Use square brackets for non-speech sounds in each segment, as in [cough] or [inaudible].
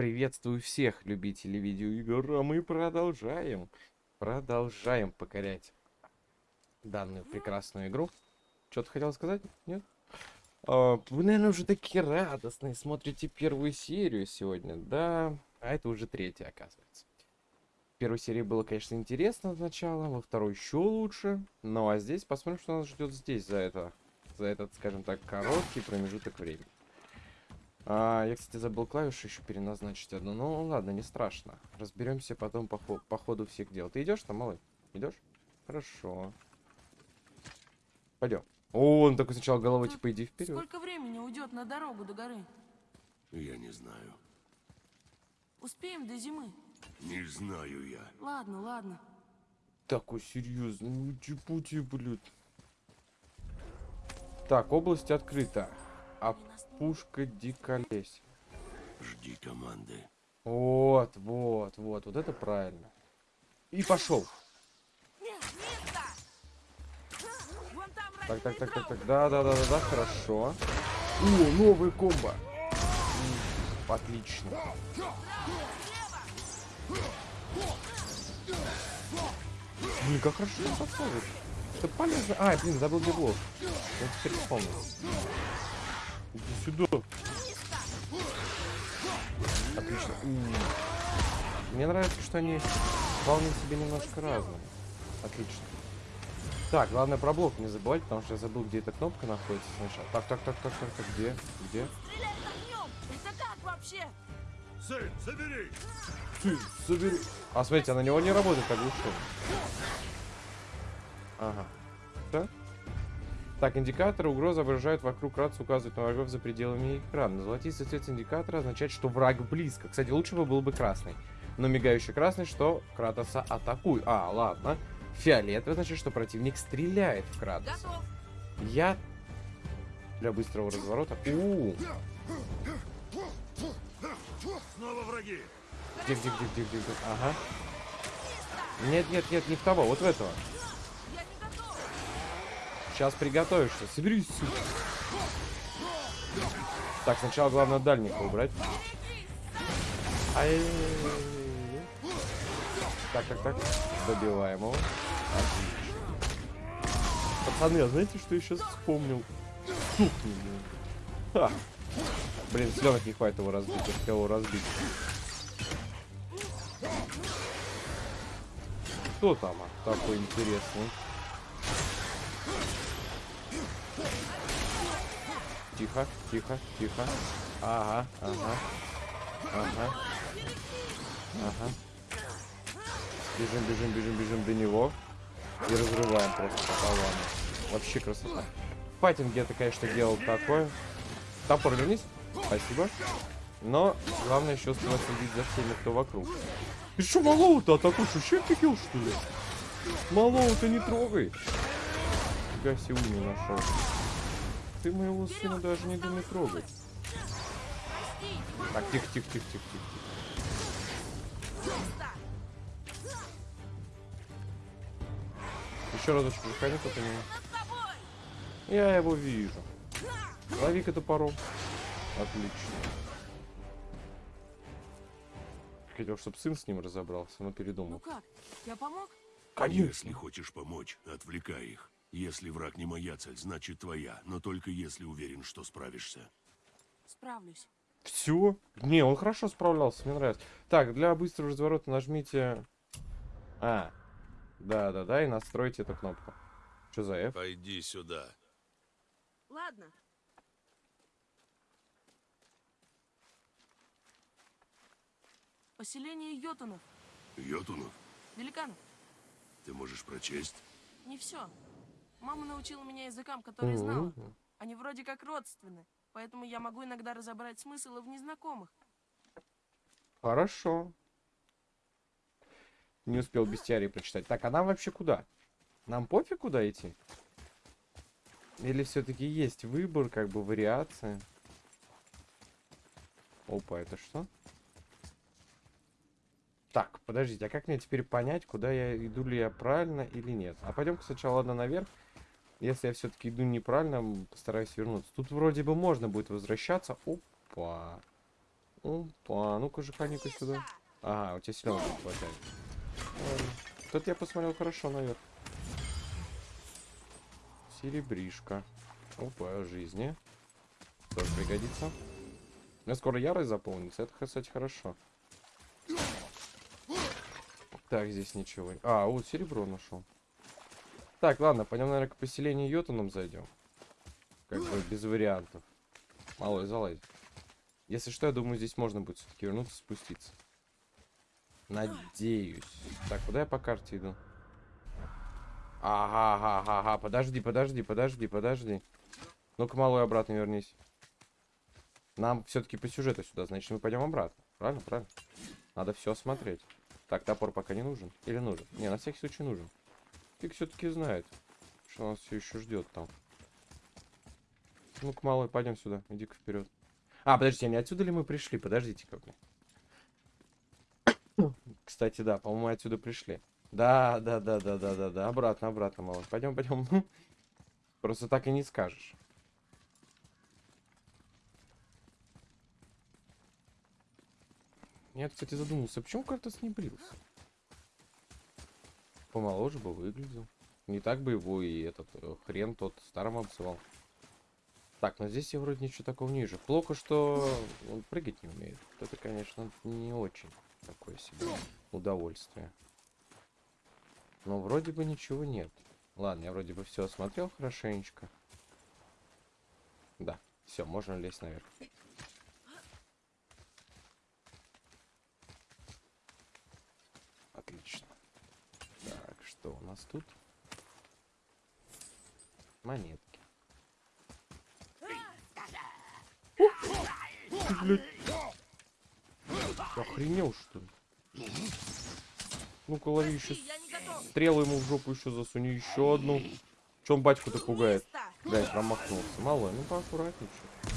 Приветствую всех любителей видеоигр, а мы продолжаем, продолжаем покорять данную прекрасную игру. Что ты хотел сказать? Нет? А, вы, наверное, уже такие радостные, смотрите первую серию сегодня, да? А это уже третья, оказывается. Первой серии было, конечно, интересно сначала, во второй еще лучше. Ну а здесь посмотрим, что нас ждет здесь за это, за этот, скажем так, короткий промежуток времени. А, я, кстати, забыл клавишу еще переназначить одну. Ну, ладно, не страшно. Разберемся потом по, хо по ходу всех дел. Ты идешь там, малый? Идешь? Хорошо. Пойдем. О, он такой сначала головой, типа, иди вперед. Сколько времени уйдет на дорогу до горы? Я не знаю. Успеем до зимы? Не знаю я. Ладно, ладно. Такой серьезный, ну чепути, блядь. Так, область открыта. Пушка диколесь. Жди команды. Вот, вот, вот, вот это правильно. И пошел. Так, так, так, так, так, да, да, да, да, да, хорошо. О, новый комбо. Отлично. Блин, как хорошо это подходит. Это полезно. А, блин, забыл где блок. Я теперь вспомнил. Иди сюда. Отлично. Мне нравится, что они вполне себе немножко разные. Отлично. Так, главное про блок не забывать, потому что я забыл, где эта кнопка находится сначала. Так, так, так, так, так, так, где? Где? Стрелять огнем! Это как вообще? Сын, забери! Ты, собери. А, смотрите, а на него не работает оглушен. Ага. Да? Так, индикаторы угрозы выражают вокруг рацию, указывают на врагов за пределами экрана. Золотистый цвет индикатора означает, что враг близко. Кстати, лучше бы был бы красный. Но мигающий красный, что Кратоса атакуй. А, ладно. Фиолетовый значит, что противник стреляет в Кратоса. Готов. Я для быстрого разворота. У, Снова враги! где, где, где, где, где, где? Ага. Нет, нет, нет, не в того, вот в этого. Сейчас приготовишься. Соберись, сука. Так, сначала главное дальника убрать. Ай. Так, так, так. Добиваем его. Отлично. Пацаны, а знаете, что я сейчас вспомнил? Сухни, блин. Ха. Блин, сленок не хватит его разбить. Я его разбить. Кто там а, такой интересный? Тихо, тихо, тихо. Ага, ага. Ага. Ага. Бежим, бежим, бежим, бежим до него. И разрываем просто пополам. Вообще красота. В файтинге это, конечно, делал такое. Топор вернись. Спасибо. Но главное еще успевать следить за всеми, кто вокруг. Ты что, малого-то атакуешь? Вообще офигел, что ли? Малого-то не трогай. Фига себе не нашел. Ты моего сына даже не думай трогать. Так, тихо, тихо, тихо, тихо, тихо. Еще разочек выходи. Над тобой! Я его вижу. Лови-ка топором. Отлично. Хотел, чтобы сын с ним разобрался, но Ну передумал. как? Я помог? Если хочешь помочь, отвлекай их. Если враг не моя цель, значит твоя, но только если уверен, что справишься. Справлюсь. Все? Не, он хорошо справлялся, мне нравится. Так, для быстрого разворота нажмите... А, да-да-да, и настройте эту кнопку. Что за F? Пойди сюда. Ладно. Поселение йотунов. Йотунов, Великанов. ты можешь прочесть? Не все. Мама научила меня языкам, которые знала. Они вроде как родственны. Поэтому я могу иногда разобрать смыслы в незнакомых. Хорошо. Не успел бестиарий прочитать. Так, а нам вообще куда? Нам пофиг куда идти? Или все-таки есть выбор, как бы вариация? Опа, это что? Так, подождите, а как мне теперь понять, куда я иду ли я правильно или нет? А пойдем-ка сначала ладно наверх. Если я все-таки иду неправильно, постараюсь вернуться. Тут вроде бы можно будет возвращаться. Опа. Опа, ну-ка же, ка сюда. Ага, у тебя силёнок не хватает. Ладно. Тут я посмотрел хорошо наверх. Серебришка. Опа, жизни. Тоже пригодится. У меня скоро ярость заполнится. Это, кстати, хорошо. Так, здесь ничего. А, вот серебро нашел. Так, ладно, пойдем, наверное, к поселению Йотуном зайдем. Как бы без вариантов. Малой, залазь. Если что, я думаю, здесь можно будет все-таки вернуться, спуститься. Надеюсь. Так, куда я по карте иду? Ага, ага, ага, ага. Подожди, подожди, подожди, подожди. Ну-ка, малой, обратно вернись. Нам все-таки по сюжету сюда, значит, мы пойдем обратно. Правильно, правильно. Надо все осмотреть. Так, топор пока не нужен. Или нужен? Не, на всякий случай нужен. Фиг все-таки знает, что нас все еще ждет там. Ну-ка, малой, пойдем сюда. Иди-ка вперед. А, подождите, а не отсюда ли мы пришли? Подождите-ка. [coughs] Кстати, да, по-моему, отсюда пришли. Да, да, да, да, да, да, да. Обратно, обратно, малой. Пойдем, пойдем. [laughs] Просто так и не скажешь. Я, кстати, задумался, почему Картас не брился? Помоложе бы выглядел. Не так бы его и этот э, хрен тот старым обзывал. Так, но здесь я вроде ничего такого не вижу. Плохо, что он прыгать не умеет. Это, конечно, не очень такое себе удовольствие. Но вроде бы ничего нет. Ладно, я вроде бы все осмотрел хорошенечко. Да, все, можно лезть наверх. Отлично. Что у нас тут? Монетки. Ты, блядь. Охренел, что ли? Ну-ка, лови еще стрелу ему в жопу еще засуни. Еще одну. Чем батьку-то пугает? Блядь, промахнулся. Малой, ну поаккуратнее. чё.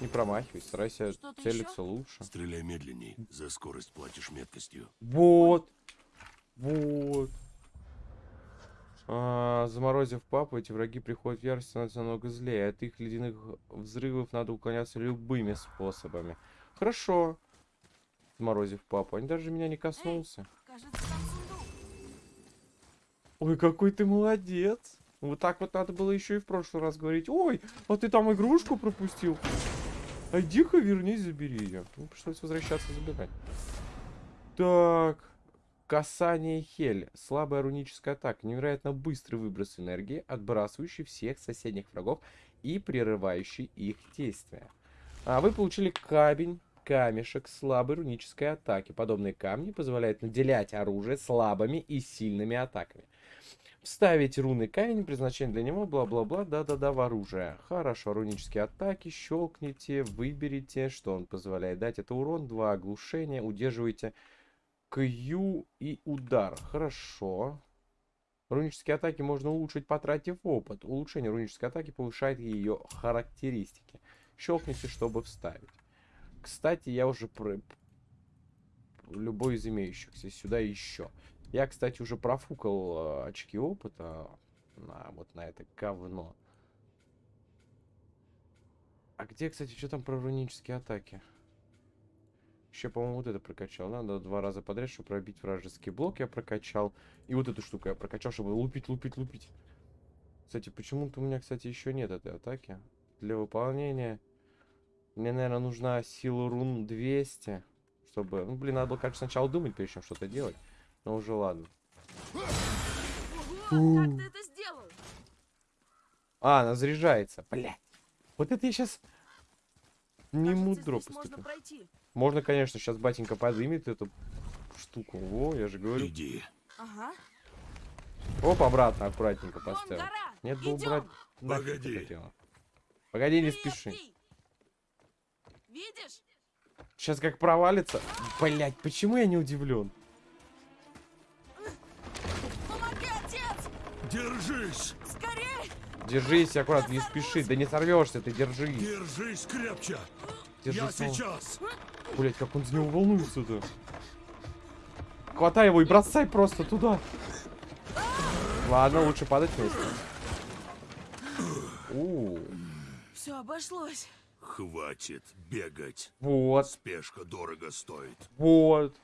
Не промахивайся, старайся Что-то целиться лучше. Стреляй медленней. За скорость платишь меткостью. Вот. Вот. А, заморозив папу, эти враги приходят в ярость, становятся намного злее. От их ледяных взрывов надо уклоняться любыми способами. Хорошо. Заморозив папу. Они даже меня не коснулся. Ой, какой ты молодец. Вот так вот надо было еще и в прошлый раз говорить. Ой, а ты там игрушку пропустил. Иди-ка вернись, забери ее. Ну, пришлось возвращаться забирать. Так. Касание Хель. Слабая руническая атака. Невероятно быстрый выброс энергии, отбрасывающий всех соседних врагов и прерывающий их действия. А вы получили камень, камешек слабой рунической атаки. Подобные камни позволяют наделять оружие слабыми и сильными атаками. Вставить руны камень, предназначение для него, бла-бла-бла, да-да-да, в оружие. Хорошо, рунические атаки, щелкните, выберите, что он позволяет дать. Это урон, 2 оглушения, удерживайте Q и удар. Хорошо. Рунические атаки можно улучшить, потратив опыт. Улучшение рунической атаки повышает ее характеристики. Щелкните, чтобы вставить. Кстати, я уже про... любой из имеющихся сюда еще. Я, кстати, уже профукал э, очки опыта на вот на это говно. А где, кстати, что там про рунические атаки? Еще, по-моему, вот это прокачал. Надо два раза подряд, чтобы пробить вражеский блок, я прокачал. И вот эту штуку я прокачал, чтобы лупить, лупить, лупить. Кстати, почему-то у меня, кстати, еще нет этой атаки. Для выполнения мне, наверное, нужна сила рун 200. Чтобы... Ну, блин, надо было, конечно, сначала думать, прежде чем что-то делать. Но уже ладно. Ого, как ты это сделал? А, она заряжается. Блядь. Вот это я сейчас не Кажется, мудро можно поступил. Можно, конечно, сейчас батенька подымет эту штуку. О, я же говорю. Иди. Ага. Оп, обратно аккуратненько поставил. Нет бы Идем. убрать. нафиг ты Погоди. хотела. Погоди, не спеши. Видишь? Сейчас как провалится. Блять, почему я не удивлен? Помоги, отец! Держись! Держись, аккуратно, не спеши. Да не сорвешься, ты держись. Держись крепче! Держись. Я сейчас! Блять, как он за него волнуется-то. Хватай его и бросай просто туда. Ладно, лучше падать вместе. У, Все обошлось. Хватит бегать. Вот, Спешка дорого стоит. вот.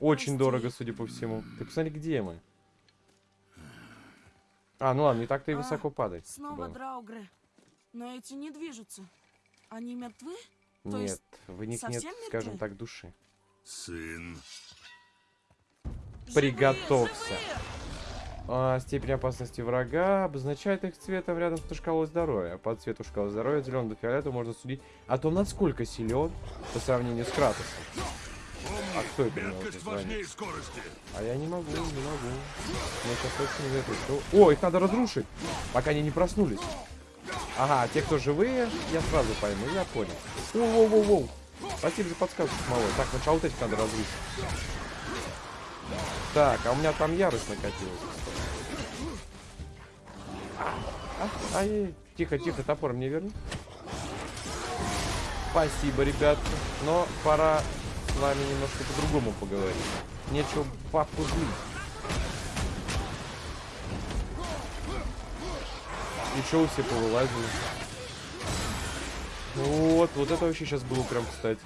Очень Прости. дорого, судя по всему. Ты посмотри, где мы. А, ну ладно, не так-то и А, высоко падать. Снова было. драугры. Но эти не движутся. Они мертвы? то Нет, есть в них нет, совсем скажем мертвы? так, души. Сын, Живые, Приготовься. живые! А, степень опасности врага обозначает их цветом рядом с шкалой здоровья. По цвету шкалы здоровья от зеленого до фиолетового можно судить о том, насколько силен по сравнению с Кратосом. А кто это звонит? важнее скорости. А я не могу, не могу. Мне сейчас очень это... что- О, их надо разрушить, пока они не проснулись. Ага, те, кто живые, я сразу пойму, я понял. Воу-воу-воу-воу. Спасибо за подсказку, малой. Так, сначала вот этих надо разрушить. Так, а у меня там ярость накатилась. А, ай, тихо, тихо, топор мне верни. Спасибо, ребятки. Но пора с вами немножко по-другому поговорить. Нечего папу злить. И чё все повылазили? Вот, вот это вообще сейчас было прям кстати.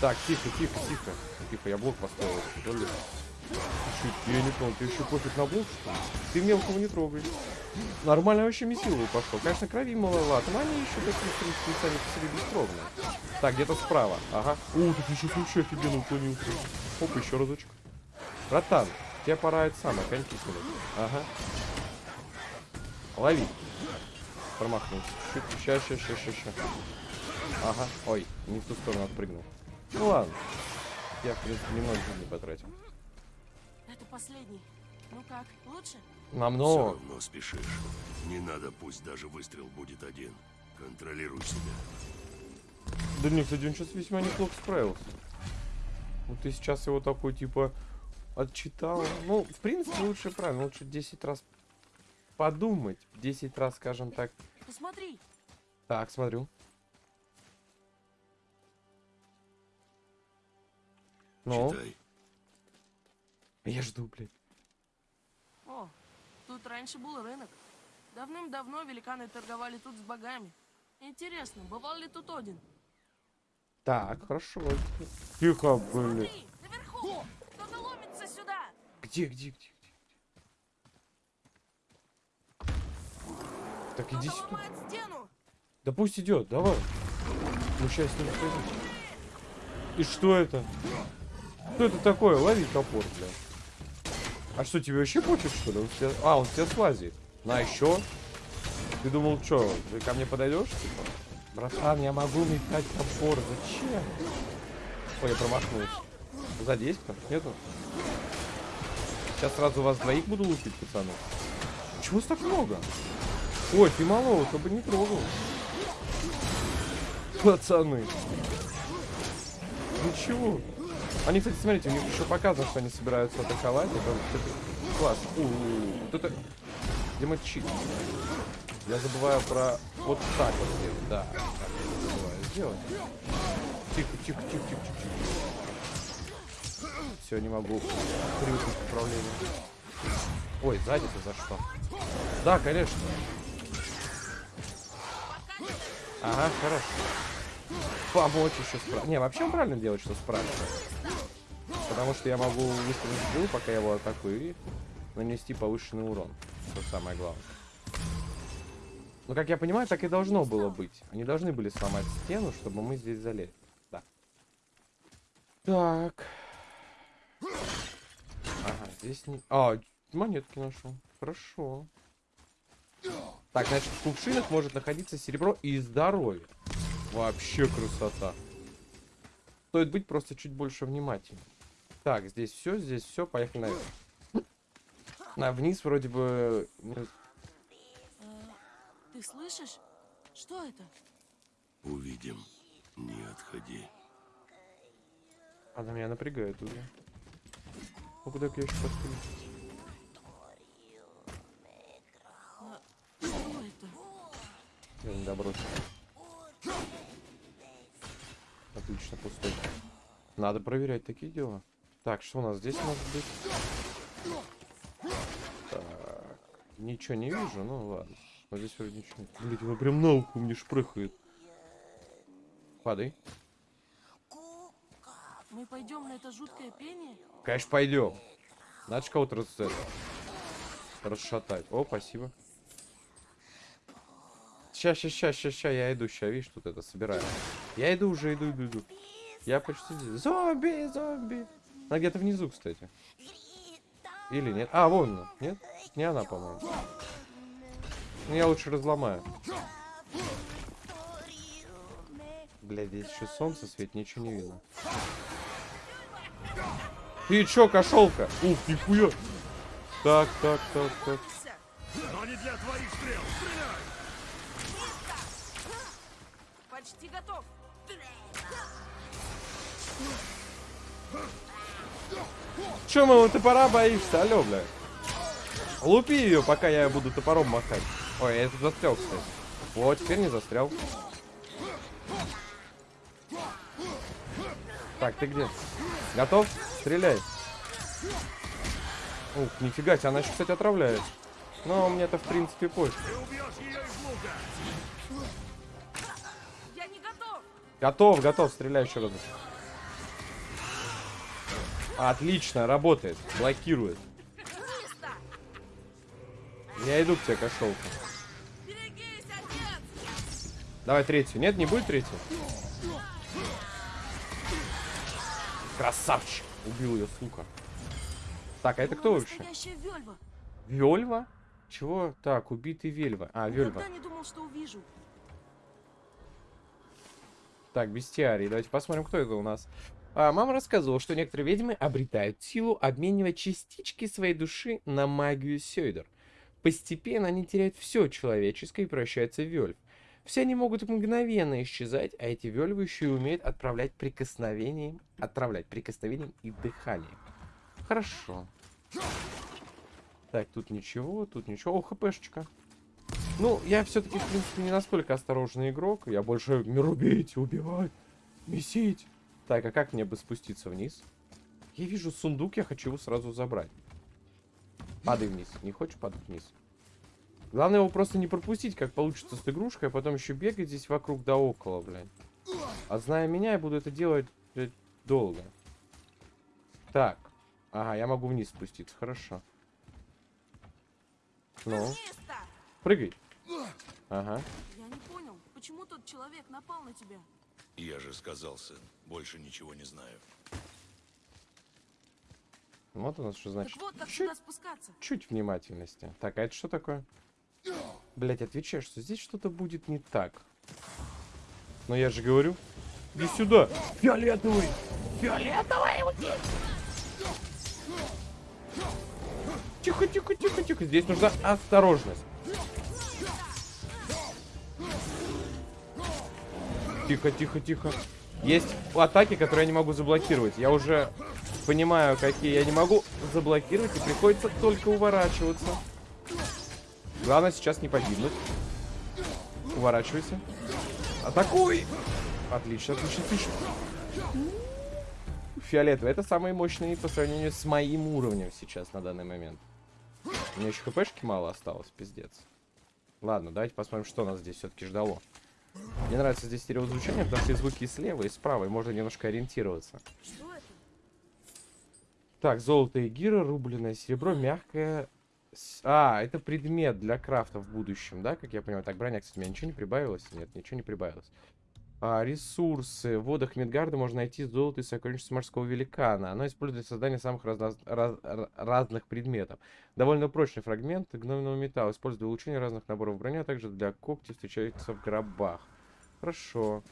Так, тихо, тихо, тихо. Тихо, я блок поставил. Что ли? Ты я не понял, ты еще пофиг на блок, что ли? Ты мелкого не трогай. Нормально вообще месиловый пошел. Конечно, крови маловато, но они еще такие, в принципе, сами по себе бескровные. Так, где-то справа. Ага. О, тут еще вообще офигенно уклонился. Оп, еще разочек. Братан, тебе пора это самое, коньки кидать. Ага. Лови. Промахнулся. Ща, ща, ща, ща, ща. Ага. Ой, не в ту сторону отпрыгнул. Ну ладно. Я, в принципе, немного жизни потратил. Последний. Ну как, лучше? Все Намного. равно спешишь. Не надо, пусть даже выстрел будет один. Контролируй себя. Да нет, кстати, он сейчас весьма неплохо справился. Вот ты сейчас его такой, типа, отчитал. Ну, в принципе, лучше правильно. Лучше 10 раз подумать. 10 раз, скажем так. Посмотри. Так, смотрю. Ну, Читай. Я жду, блядь. О, тут раньше был рынок. Давным-давно великаны торговали тут с богами. Интересно, бывал ли тут Один? Так, хорошо. Тихо, блядь. Смотри, наверху! Кто-то ломится сюда! Где, где, где? где? Так, иди сюда. стену! Да пусть идет, давай. Ну сейчас с ним. И что это? Что это такое? Лови топор, бля. А что, тебе вообще почет, что ли? Он тебя... А, он тебя слазит. На, еще? Ты думал, что, ты ко мне подойдешь, типа? Братан, я могу метать топор, зачем? Ой, я промахнулся. Сзади есть кто? Нету? Сейчас сразу вас двоих буду лупить, пацаны. Чего вас так много? Ой, ты малого, бы не трогал. Пацаны. Ничего. Они, кстати, смотрите, у них еще показано, что они собираются атаковать. Это, это класс. У, вот это... Где мой чит? Я забываю про вот так вот сделать. Да, забываю сделать. Тихо, тихо, тихо, тихо, тихо. Все, не могу привыкнуть к управлению. Ой, сзади ты за что? Да, конечно. Ага, хорошо. Помочь еще справа. Не, вообще он правильно делает, что спрашивает. Потому что я могу выставить стрелу, пока я его атакую, и нанести повышенный урон. Что самое главное. Ну, как я понимаю, так и должно было быть. Они должны были сломать стену, чтобы мы здесь залезли. Да. Так. Ага, здесь не... А, монетки нашел. Хорошо. Так, значит, в кувшинах может находиться серебро и здоровье. Вообще красота. Стоит быть просто чуть больше внимательным. Так, здесь все, здесь все, поехали наверх. На вниз вроде бы... ты слышишь? Что это? Увидим. Не отходи. Она меня напрягает уже. Ну куда я еще это? Я не добросил. Отлично, пустой. Надо проверять такие дела. Так, что у нас здесь может быть? Так, ничего не вижу, ну ладно. Но здесь вроде ничего нет. Блин, она прям на ухо мне шпрыхает. Падай. Мы пойдем на это жуткое пение? Конечно, пойдем. Надо же кого-то рас... это, расшатать. О, спасибо. Ща, ща, ща, ща, ща, я иду, ща, видишь, тут это собираю. Я иду уже, иду, иду, иду. Я почти здесь. Зомби, зомби. Она где-то внизу, кстати. Или нет? А, вон она. Нет? Не она, по-моему. Ну, я лучше разломаю. Бля, здесь еще солнце светит, ничего не видно. Ты чё, кошелка? Ух, нихуя. Так, так, так, так. Но не для твоих стрел! Стреляй! Почти готов. Чё моего топора боишься, алё, бля? Лупи ее, пока я буду топором махать. Ой, я тут застрял, кстати. Вот, теперь не застрял. Так, ты где? Готов? Стреляй. Ух, нифига себе, она еще, кстати, отравляет. Но мне-то, в принципе, пофиг. Ты убьешь ее из лука! Я не готов. Готов, готов, стреляй еще раз. Отлично, работает. Блокирует. Я иду к тебе, кошелка. Давай третью. Нет, не будет третью? Красавчик. Убил ее, сука. Так, а это кто вообще? Вельва. Вельва? Чего? Так, убитый Вельва. А, Вельва. Никогда не думал, что увижу. Так, бестиарий. Давайте посмотрим, кто это у нас. А, мама рассказывала, что некоторые ведьмы обретают силу, обменивая частички своей души на магию Сёйдер. Постепенно они теряют все человеческое и превращаются в вельв. Все они могут мгновенно исчезать, а эти вельвы еще и умеют отправлять прикосновением, отправлять прикосновением и дыханием. Хорошо. Так, тут ничего, тут ничего. О, хпшечка. Ну, я все-таки, в принципе, не настолько осторожный игрок. Я больше не рубить, убивать, месить. Так, а как мне бы спуститься вниз? Я вижу сундук, я хочу его сразу забрать. Падай вниз. Не хочешь падать вниз? Главное его просто не пропустить, как получится с игрушкой, а потом еще бегать здесь вокруг да около, блядь. А зная меня, я буду это делать блядь, долго. Так. Ага, я могу вниз спуститься, хорошо. Ну, прыгай. Ага. Я не понял, почему тот человек напал на тебя? Я же сказал, сын, больше ничего не знаю. Вот у нас что значит. Так вот, как Чуть, спускаться. чуть внимательности. Так, а это что такое? Блять, отвечаю, что здесь что-то будет не так. Но я же говорю. Иди сюда. Фиолетовый. Фиолетовый. уйди. Тихо, тихо, тихо, тихо. Здесь нужна осторожность. Тихо, тихо, тихо. Есть атаки, которые я не могу заблокировать. Я уже понимаю, какие я не могу заблокировать, и приходится только уворачиваться. Главное сейчас не погибнуть. Уворачивайся. Атакуй! Отлично, отлично, отлично. Фиолетовый. Это самые мощные по сравнению с моим уровнем сейчас на данный момент. У меня еще хпшки мало осталось, пиздец. Ладно, давайте посмотрим, что нас здесь все-таки ждало. Мне нравится здесь стереозвучание, потому что звуки слева, и справа, и можно немножко ориентироваться. Так, золото и гира, рубленое серебро, мягкое... А, это предмет для крафта в будущем, да, как я понимаю? Так, броня, кстати, у меня ничего не прибавилось? Нет, ничего не прибавилось. А, ресурсы. В водах Мидгарда можно найти золото и сокровищница морского великана. Оно используется для создания самых разно- раз- ра- разных предметов. Довольно прочный фрагмент гномного металла. Использует для улучшения разных наборов брони, а также для когтей встречается в гробах. Хорошо.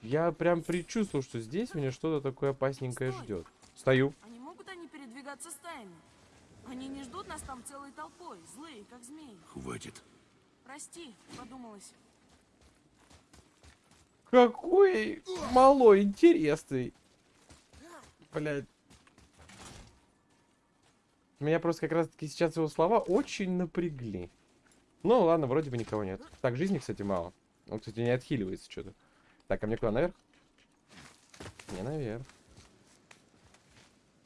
Я прям предчувствовал, что здесь меня что-то такое опасненькое Стой. ждет. Стою. А не могут они передвигаться стаями? Они не ждут нас там целой толпой, злые, как змеи. Хватит. Прости, подумалось. Какой малой интересный. Блять. Меня просто как раз таки сейчас его слова очень напрягли. Ну ладно, вроде бы никого нет. Так, жизни, кстати, мало. Он, кстати, не отхиливается что-то. Так, а мне куда, наверх? Не наверх.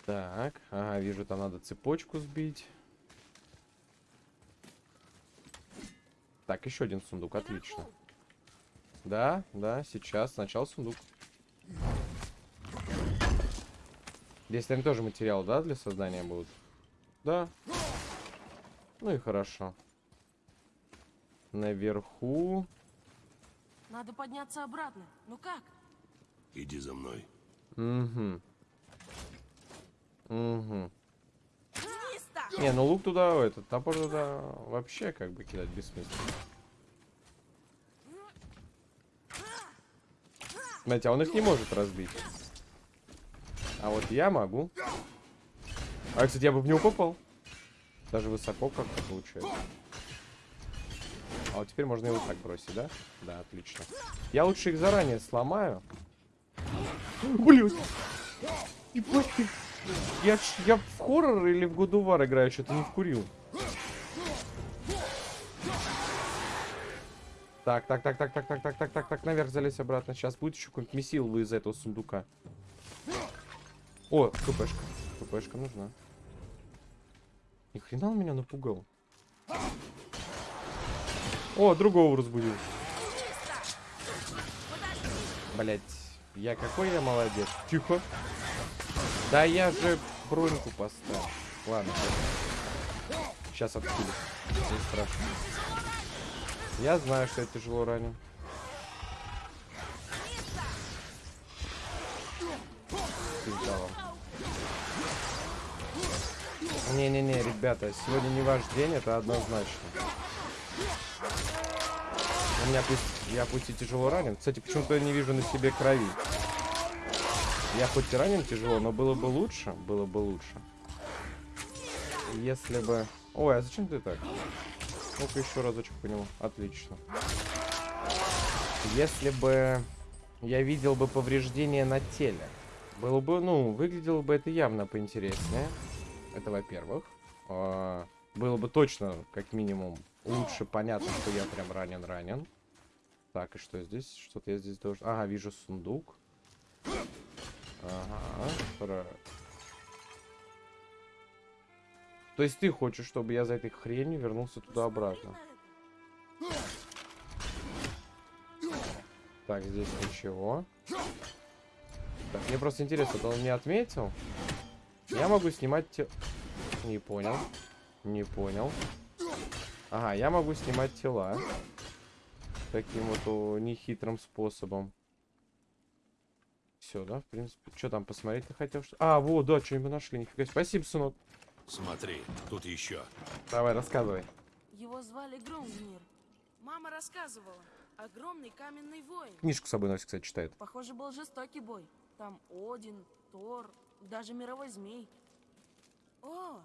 Так, ага, вижу, там надо цепочку сбить. Так, еще один сундук, отлично. Да, да, сейчас. Сначала сундук. Здесь, наверное, тоже материал, да, для создания будут? Да. Ну и хорошо. Наверху... Надо подняться обратно. Ну как? Иди за мной. Угу. Угу. Не, ну лук туда, этот топор туда вообще как бы кидать бессмысленно. Знаете, а он их не может разбить. А вот я могу. А, кстати, я бы в него попал. Даже высоко как-то получается. А вот теперь можно его так бросить, да? Да, отлично. Я лучше их заранее сломаю. Блин. Ебать ты. Я, я в хоррор или в Годувар играю, что-то не вкурил. Так, так, так, так, так, так, так, так, так, так, наверх залезь обратно. Сейчас будет еще какой-нибудь месил из этого сундука. О, КПшка. КПшка нужна. Ни хрена он меня напугал. О, другого разбудил. Блять, я какой я молодец. Тихо. Да я же броньку поставил. Ладно, сейчас откину. Не страшно. Я знаю, что я тяжело ранен. Не-не-не, ребята, сегодня не ваш день, это однозначно. У меня пусть, я пусть и тяжело ранен. Кстати, почему-то я не вижу на себе крови. Я хоть и ранен тяжело, но было бы лучше, было бы лучше. Если бы... Ой, а зачем ты так? Ну-ка еще разочек по нему. Отлично. Если бы я видел бы повреждения на теле, было бы, ну, выглядело бы это явно поинтереснее. Это во-первых. А, было бы точно, как минимум, лучше понятно, что я прям ранен-ранен. Так, и что здесь? Что-то я здесь должен... Ага, вижу сундук. Ага, То есть ты хочешь, чтобы я за этой хренью вернулся туда-обратно? Так, здесь ничего. Так, мне просто интересно, это он не отметил? Я могу снимать те... Не понял. Не понял. Ага, я могу снимать тела. Таким вот нехитрым способом. Все, да, в принципе. Что там посмотреть ты хотел? Что... А, вот, да, что-нибудь нашли. Нифига. Спасибо, сынок. Смотри, тут еще. Давай, рассказывай. Его звали Грумгнир. Мама рассказывала. Огромный каменный воин. Книжку с собой носит, кстати, читает. Похоже, был жестокий бой. Там Один, Тор, даже мировой змей. О,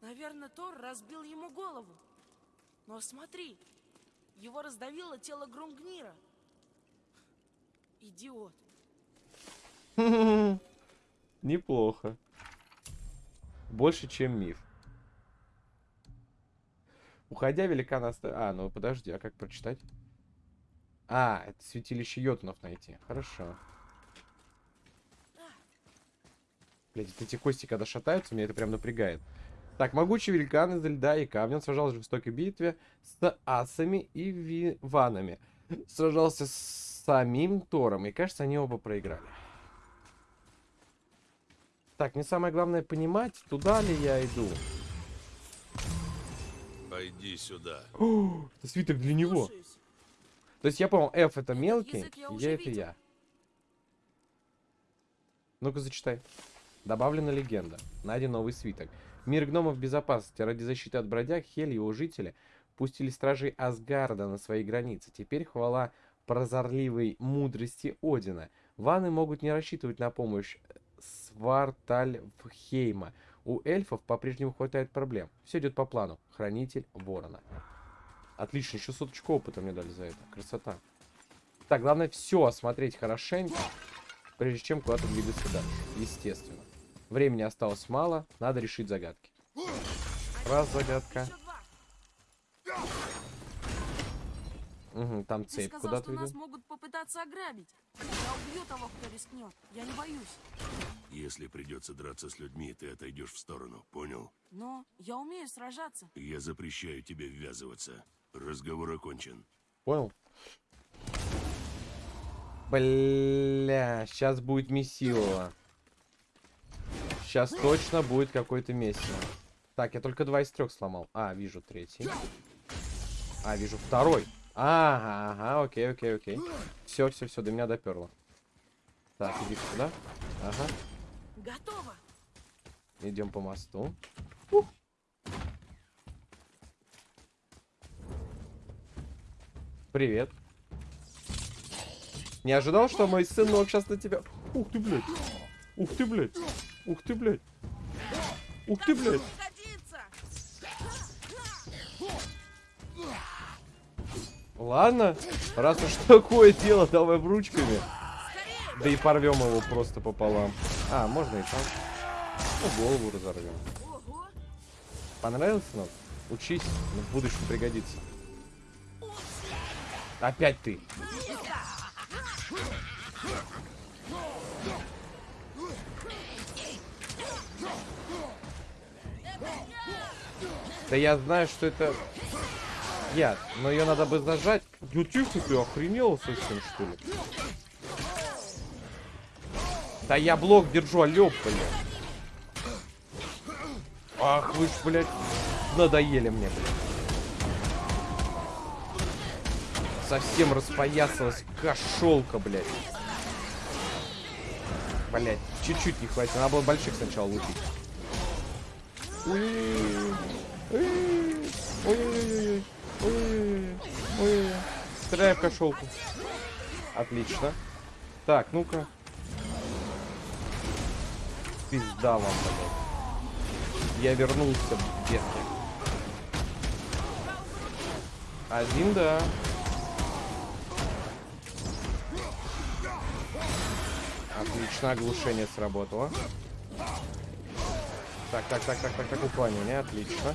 наверное, Тор разбил ему голову. Но смотри, его раздавило тело Грумгнира. Идиот. [laughs] Неплохо. Больше, чем миф. Уходя, великан оста... А, ну подожди, а как прочитать? А, это святилище йотунов найти. Хорошо. Блять, эти кости, когда шатаются, меня это прям напрягает. Так, могучий великан из льда и камня он сражался в жестокой битве с асами и виванами. Сражался с самим Тором, и кажется, они оба проиграли. Так, мне самое главное понимать, туда ли я иду. Пойди сюда. О, [gasps] это свиток для него. Слушаюсь. То есть я понял, F это мелкий, язык я я это видел. я. Ну-ка зачитай. Добавлена легенда. Найден новый свиток. Мир гномов в безопасности. Ради защиты от бродяг Хель и его жители пустили стражей Асгарда на свои границы. Теперь хвала прозорливой мудрости Одина. Ваны могут не рассчитывать на помощь Свартальфхейма. У эльфов по-прежнему хватает проблем. Все идет по плану. Хранитель ворона. Отлично, еще соточку опыта мне дали за это. Красота. Так, главное все осмотреть хорошенько, прежде чем куда-то двигаться дальше. Естественно. Времени осталось мало, надо решить загадки. Раз загадка. Угу, там Ты цепь сказал, куда-то что нас ведет. могут попытаться ограбить. Я убью того, кто рискнет. Я не боюсь. Если придется драться с людьми, ты отойдешь в сторону, понял? Но я умею сражаться. Я запрещаю тебе ввязываться. Разговор окончен. Понял? Бля, сейчас будет месилово. Сейчас точно будет какой-то месиво. Так, я только два из трех сломал. А, вижу третий. А, вижу второй. Ага, ага, окей, окей, окей. Все, все, все, до меня доперло. Так, иди сюда. Ага, Готово. идем по мосту. Привет. Не ожидал, что мой сынок сейчас на тебя... Ух ты, блядь. Ух ты, блядь. Ух ты, блядь. Ух ты, блядь. Ладно, раз уж [laughs] такое дело, давай ручками. Да и порвем его просто пополам. А, можно и так. Ну, голову разорвем. Понравился нам? Учись, в будущем пригодится. Опять ты. Да я знаю, что это яд, но ее надо бы зажать. Ну тихо ты, охренел совсем, что ли? Да я блок держу, алё, блядь. Ах, вы ж, блядь, надоели мне, блядь. Совсем распоясалась кошелка, блядь. Блядь, чуть-чуть не хватит. Надо было больших сначала лупить. Стреляй в кошелку. Отлично. Так, ну-ка. Пизда вам, блядь. Я вернулся, детки. Один, да. Отлично, оглушение сработало. Так, так, так, так, так, так, уклонение, отлично.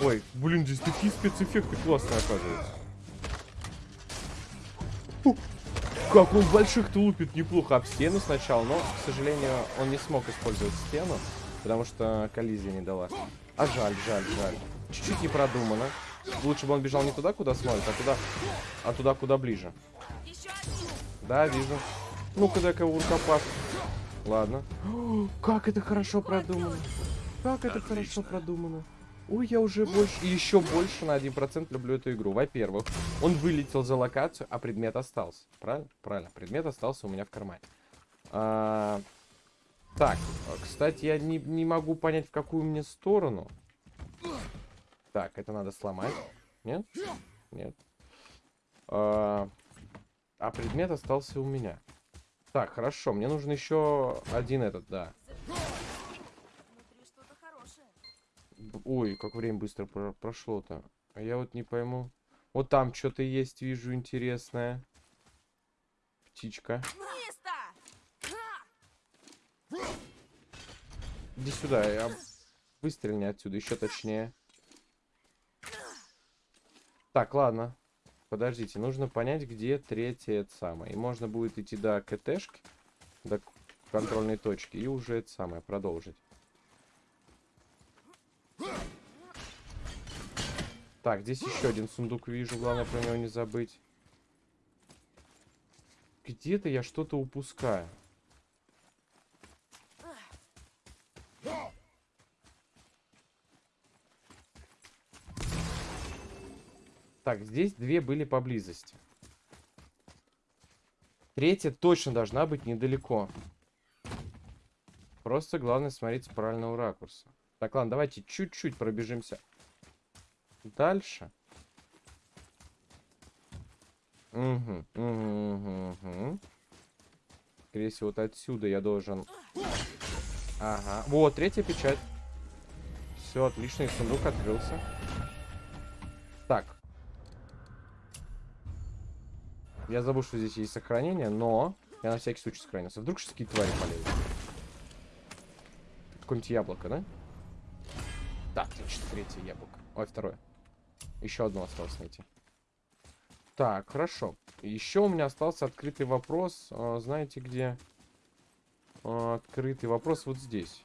Ой, блин, здесь такие спецэффекты классные, оказывается. Как он больших-то лупит неплохо об стену сначала, но, к сожалению, он не смог использовать стену, потому что коллизия не дала. А жаль, жаль, жаль. Чуть-чуть не продумано. Лучше бы он бежал не туда, куда смотрит, а туда, а туда, куда ближе. Да, вижу. Ну-ка, дай-ка уркопас. Ладно. О, [gasps] Как это хорошо продумано. Как это хорошо продумано. Ой, я уже больше, еще больше на 1% люблю эту игру. Во-первых, он вылетел за локацию, а предмет остался. Правильно? Правильно. Предмет остался у меня в кармане. А, так, кстати, я не, не могу понять, в какую мне сторону. Так, это надо сломать. Нет? Нет. А, а предмет остался у меня. Так, хорошо, мне нужен еще один этот, да. Ой, как время быстро про- прошло-то. А я вот не пойму. Вот там что-то есть, вижу, интересное. Птичка. Иди сюда, я... Выстрельни отсюда, еще точнее. Так, ладно. Подождите, нужно понять, где третья это самое. И можно будет идти до КТшки, до контрольной точки, и уже это самое продолжить. Так, здесь еще один сундук вижу, главное про него не забыть. Где-то я что-то упускаю. Так, здесь две были поблизости. Третья точно должна быть недалеко. Просто главное смотреть с правильного ракурса. Так, ладно, давайте чуть-чуть пробежимся дальше. Угу, угу, угу, угу. Скорее всего, вот отсюда я должен... Ага. Вот, третья печать. Все, отлично, и сундук открылся. Так. Я забыл, что здесь есть сохранение, но я на всякий случай сохранился. Вдруг сейчас какие-то твари полезут. Какое-нибудь яблоко, да? Да, отлично, третье яблоко. Ой, второе. Еще одно осталось найти. Так, хорошо. Еще у меня остался открытый вопрос. а, знаете где? А, открытый вопрос вот здесь.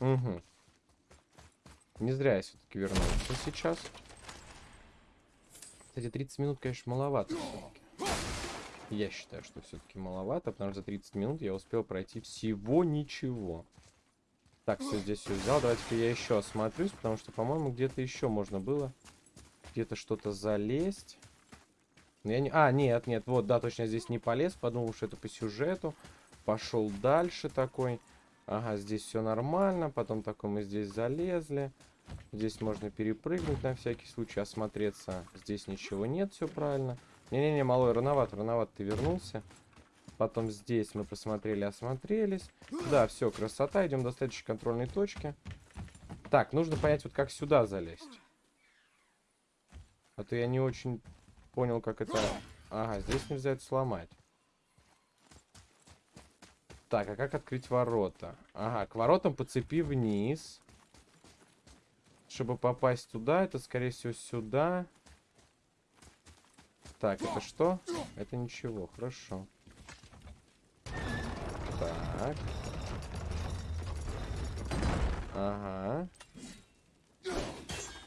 Угу. Не зря я все-таки вернулся сейчас. Кстати, 30 минут, конечно, маловато. Я считаю, что все-таки маловато, потому что за 30 минут я успел пройти всего ничего. Так, все здесь все взял. Давайте-ка я еще осмотрюсь, потому что, по-моему, где-то еще можно было где-то что-то залезть. Но я не... А, нет, нет, вот, да, точно я здесь не полез. Подумал, что это по сюжету. Пошел дальше такой. Ага, здесь все нормально. Потом такой мы здесь залезли. Здесь можно перепрыгнуть на всякий случай, осмотреться. Здесь ничего нет, все правильно. Не-не-не, малой, рановато, рановато ты вернулся. Потом здесь мы посмотрели, осмотрелись. Да, все, красота. Идем до следующей контрольной точки. Так, нужно понять, вот как сюда залезть. А то я не очень понял, как это... Ага, здесь нельзя это сломать. Так, а как открыть ворота? Ага, к воротам по цепи вниз. Чтобы попасть туда, это, скорее всего, сюда. Так, это что? Это ничего, хорошо. Так. Ага.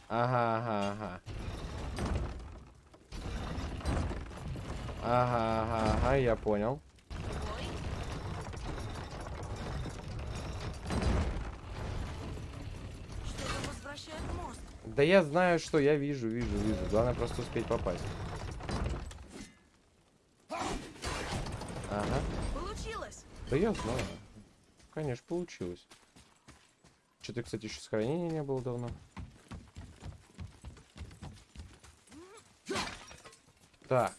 Ага, ага, ага. Ага, ага, ага, я понял. Да я знаю, что я вижу, вижу, вижу. Главное просто успеть попасть. Ага. Получилось! Да я знаю. Конечно, получилось. Что-то, кстати, еще сохранения не было давно. Так.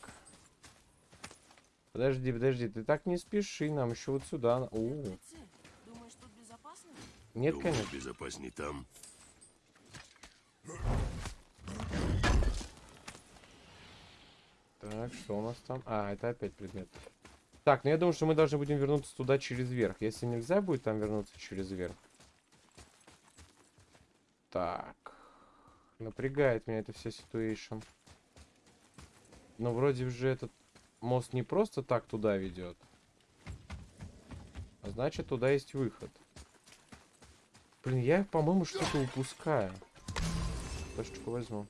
Подожди, подожди, ты так не спеши, нам еще вот сюда. О. Думаешь, тут безопасно? нет, Думаю, конечно. безопасней там. Так, что у нас там? А, это опять предмет. Так, ну я думаю, что мы должны будем вернуться туда через верх. Если нельзя будет там вернуться через верх. Так. Напрягает меня эта вся ситуация. Но вроде уже этот мост не просто так туда ведет. А значит, туда есть выход. Блин, я, по-моему, что-то упускаю. Флешечку возьму.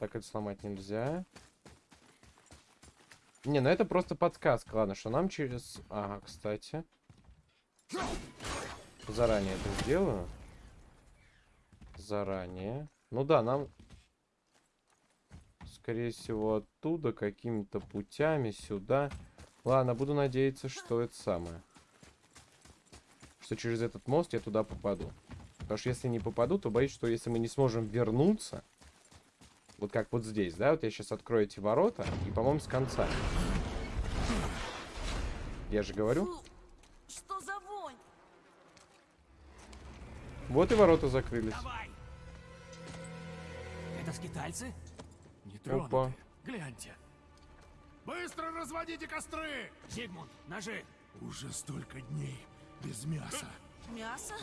Так, это сломать нельзя. Не, ну это просто подсказка. Ладно, что нам через... Ага, кстати. Заранее это сделаю. Заранее. Ну да, нам... Скорее всего, оттуда какими-то путями сюда. Ладно, буду надеяться, что это самое. Что через этот мост я туда попаду. Потому что если не попаду, то боюсь, что если мы не сможем вернуться... Вот как вот здесь, да? Вот я сейчас открою эти ворота, и, по-моему, с конца. Я же говорю. Фу, что за вонь? Вот и ворота закрылись. Давай! Это скитальцы? Не Опа. Гляньте. Быстро разводите костры! Зигмунд, ножи. Уже столько дней без мяса. Мясо?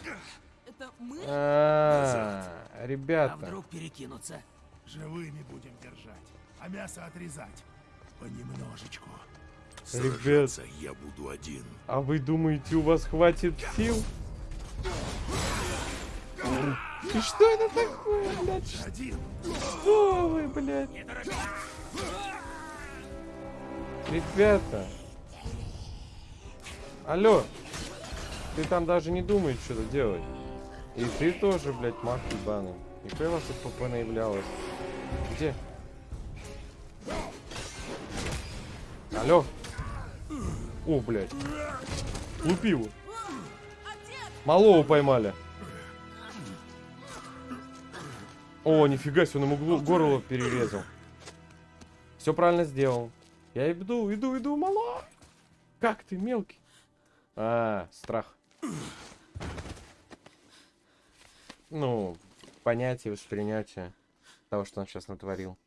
Это мы? А, А ребята. вдруг перекинутся? Живыми будем держать, а мясо отрезать. Понемножечку. Сражаться я буду один. А вы думаете, у вас хватит сил? И что это такое, блядь? Один. Что вы, блядь? Ребята. Алло. Ты там даже не думаешь что-то делать. И ты тоже, блядь, мах ебаный. Нихуя вас тут ПП наявлялось. Где? Алло. О, блядь. Лупил. Малого поймали. О, нифига себе, он ему глу- горло перерезал. Все правильно сделал. Я иду, иду, иду, мало. Как ты, мелкий? А, страх. Ну, понятие, воспринятие того, что он сейчас натворил.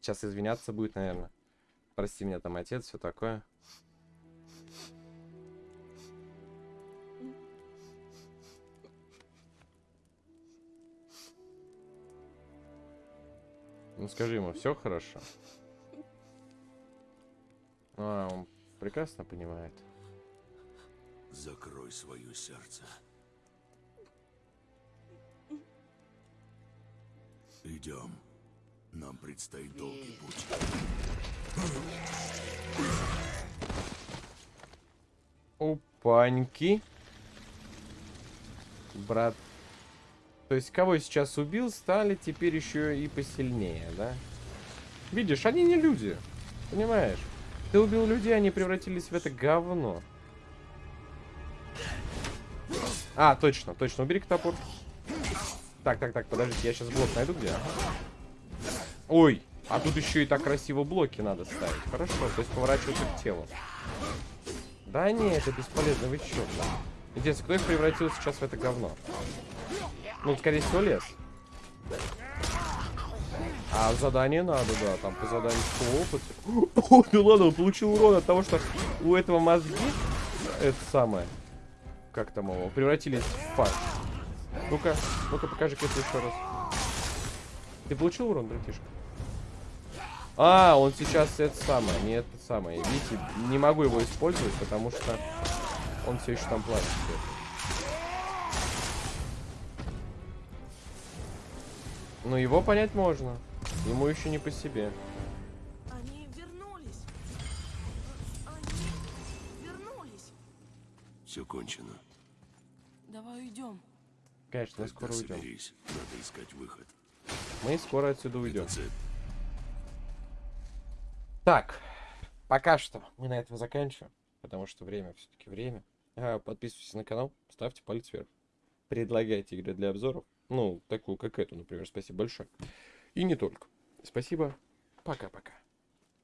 Сейчас извиняться будет, наверное. Прости меня там, отец, все такое. Ну скажи ему, все хорошо. А, он прекрасно понимает. Закрой свое сердце. Идем. Нам предстоит долгий путь. Опаньки. Брат. То есть, кого сейчас убил, стали теперь еще и посильнее, да? Видишь, они не люди. Понимаешь? Ты убил людей, они превратились в это говно. А, точно, точно. Убери топор. Так, так, так, подождите, я сейчас блок найду где. Ой, а тут еще и так красиво блоки надо ставить. Хорошо, то есть поворачиваться к телу. Да не, это бесполезно, вы чё? Интересно, кто их превратил сейчас в это говно? Ну, скорее всего, лес. А задание надо, да, там по заданию по опыту. О, да ладно, он получил урон от того, что у этого мозги, это самое, как там его, превратились в фарш. Ну-ка, ну-ка покажи это еще раз. Ты получил урон, братишка? А, он сейчас это самое, не это самое. Видите, не могу его использовать, потому что он все еще там плачет. Ну, его понять можно. Ему еще не по себе. Они вернулись. Они вернулись. Все кончено. Давай уйдем. Конечно, мы скоро уйдем. соберись. Надо искать выход. Мы скоро отсюда уйдем. Так, пока что мы на этом заканчиваем, потому что время все-таки время. А, подписывайтесь на канал, ставьте палец вверх. Предлагайте игры для обзоров. Ну, такую, как эту, например. Спасибо большое. И не только. Спасибо. Пока-пока.